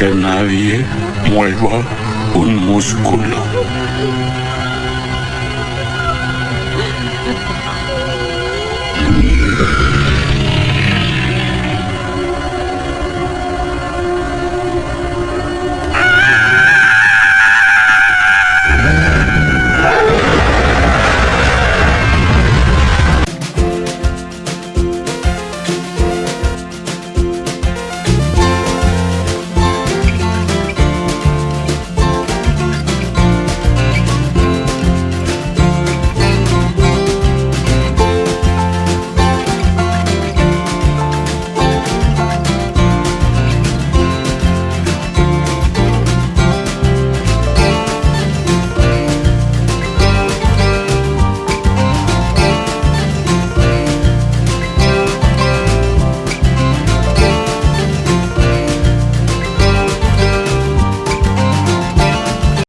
que nadie mueva un músculo.